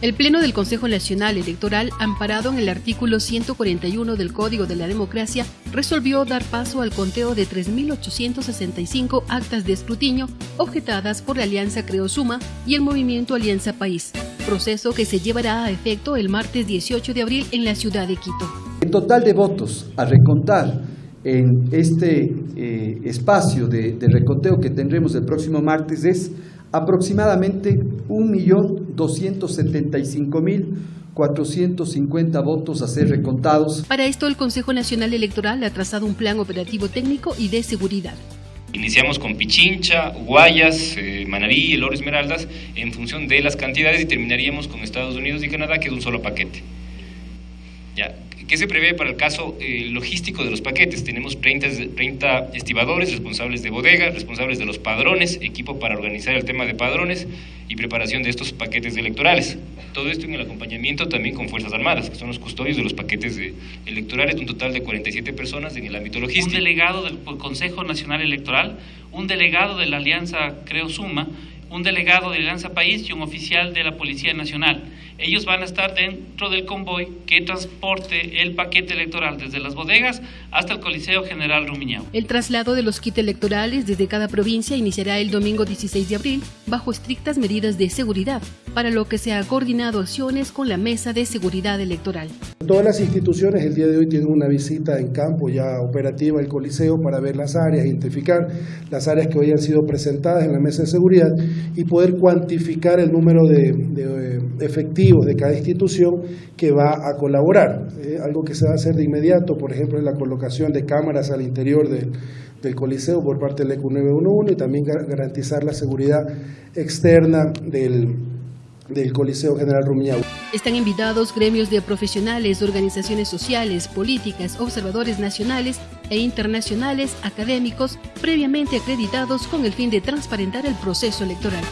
El Pleno del Consejo Nacional Electoral, amparado en el artículo 141 del Código de la Democracia, resolvió dar paso al conteo de 3.865 actas de escrutinio objetadas por la Alianza Creosuma y el Movimiento Alianza País, proceso que se llevará a efecto el martes 18 de abril en la ciudad de Quito. El total de votos a recontar en este eh, espacio de, de que tendremos el próximo martes es aproximadamente 1.275.450 votos a ser recontados. Para esto, el Consejo Nacional Electoral ha trazado un plan operativo técnico y de seguridad. Iniciamos con Pichincha, Guayas, eh, Manabí, El Oro Esmeraldas, en función de las cantidades y terminaríamos con Estados Unidos y Canadá, que es un solo paquete. Ya, ¿Qué se prevé para el caso eh, logístico de los paquetes? Tenemos 30, 30, estibadores, responsables de bodega, responsables de los padrones, equipo para organizar el tema de padrones y preparación de estos paquetes electorales. Todo esto en el acompañamiento también con Fuerzas Armadas, que son los custodios de los paquetes de, electorales, un total de 47 personas en el ámbito logístico. Un delegado del Consejo Nacional Electoral, un delegado de la Alianza Creo Suma, un delegado de Alianza País y un oficial de la Policía Nacional ellos van a estar dentro del convoy que transporte el paquete electoral desde las bodegas hasta el Coliseo General Rumiñao. El traslado de los kits electorales desde cada provincia iniciará el domingo 16 de abril bajo estrictas medidas de seguridad, para lo que se ha coordinado acciones con la Mesa de Seguridad Electoral. Todas las instituciones el día de hoy tienen una visita en campo ya operativa al Coliseo para ver las áreas, identificar las áreas que hoy han sido presentadas en la mesa de seguridad y poder cuantificar el número de, de eh, de cada institución que va a colaborar. Eh, algo que se va a hacer de inmediato, por ejemplo, es la colocación de cámaras al interior del, del Coliseo por parte del ECU 911 y también garantizar la seguridad externa del, del Coliseo General Rumiñahui. Están invitados gremios de profesionales, organizaciones sociales, políticas, observadores nacionales e internacionales, académicos, previamente acreditados con el fin de transparentar el proceso electoral.